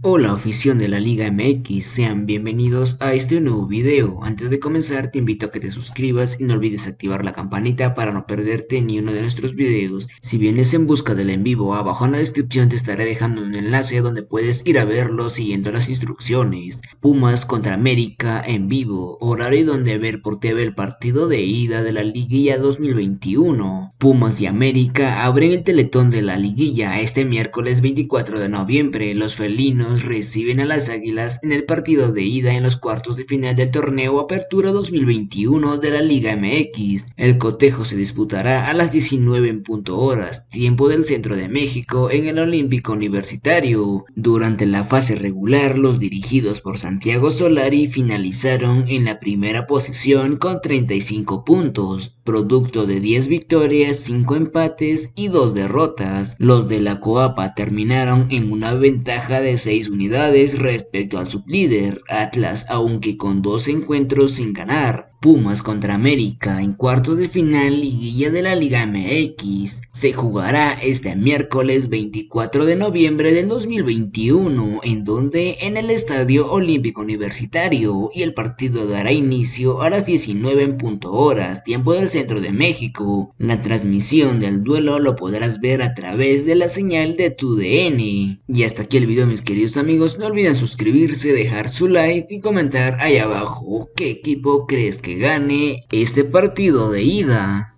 Hola afición de la Liga MX, sean bienvenidos a este nuevo video. Antes de comenzar te invito a que te suscribas y no olvides activar la campanita para no perderte ni uno de nuestros videos. Si vienes en busca del en vivo, abajo en la descripción te estaré dejando un enlace donde puedes ir a verlo siguiendo las instrucciones. Pumas contra América en vivo, horario donde ver por TV el partido de ida de la Liguilla 2021. Pumas y América abren el teletón de la Liguilla este miércoles 24 de noviembre. Los felinos reciben a las Águilas en el partido de ida en los cuartos de final del torneo Apertura 2021 de la Liga MX. El cotejo se disputará a las 19 en punto horas, tiempo del centro de México, en el Olímpico Universitario. Durante la fase regular, los dirigidos por Santiago Solari finalizaron en la primera posición con 35 puntos, producto de 10 victorias, 5 empates y 2 derrotas. Los de la Coapa terminaron en una ventaja de 6 unidades respecto al sublíder Atlas, aunque con dos encuentros sin ganar. Pumas contra América en cuarto de final liguilla de la Liga MX. Se jugará este miércoles 24 de noviembre del 2021, en donde en el Estadio Olímpico Universitario y el partido dará inicio a las 19 en punto horas, tiempo del centro de México. La transmisión del duelo lo podrás ver a través de la señal de tu DN. Y hasta aquí el video mis amigos, no olviden suscribirse, dejar su like y comentar ahí abajo qué equipo crees que gane este partido de ida.